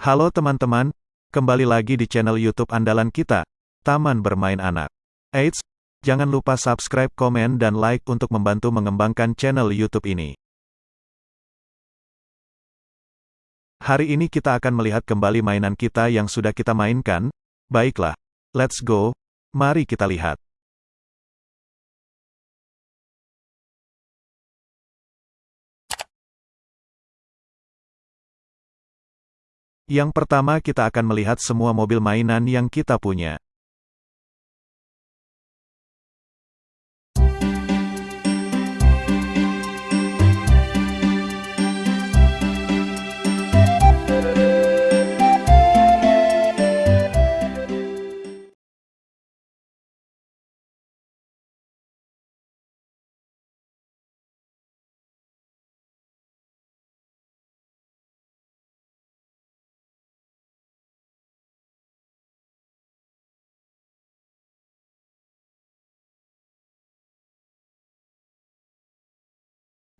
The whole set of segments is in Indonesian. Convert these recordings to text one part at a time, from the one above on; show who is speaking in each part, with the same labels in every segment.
Speaker 1: Halo teman-teman, kembali lagi di channel YouTube andalan kita, Taman Bermain Anak. Eits, jangan lupa subscribe, komen, dan like untuk membantu mengembangkan channel YouTube ini. Hari ini kita akan melihat kembali mainan kita yang sudah kita mainkan. Baiklah, let's go. Mari kita lihat. Yang pertama kita akan melihat semua mobil mainan yang kita punya.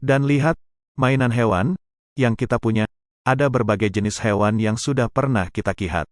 Speaker 1: Dan lihat, mainan hewan, yang kita punya, ada berbagai jenis hewan yang sudah pernah kita kihat.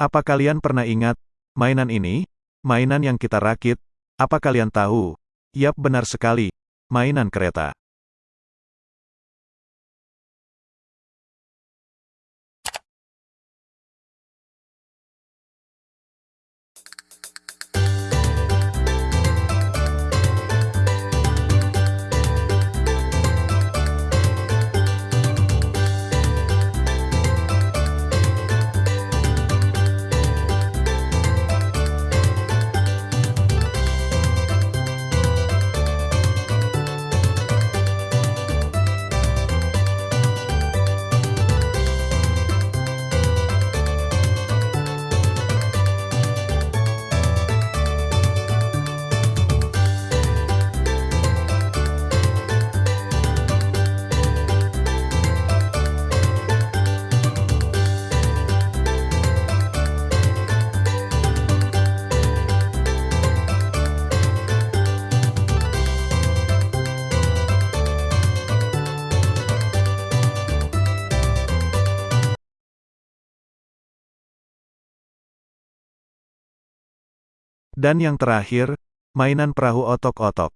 Speaker 1: Apa kalian pernah ingat, mainan ini? Mainan yang kita rakit? Apa kalian tahu? Yap benar sekali, mainan kereta. Dan yang terakhir, mainan perahu otok-otok.